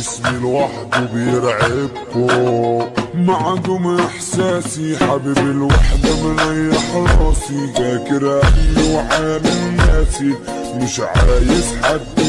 اسمي لوحده بيرعبكو. معدوم إحساسي حبيب الوحدة مريح راسي. فاكر أهلي وعامل ناسي مش عايز حد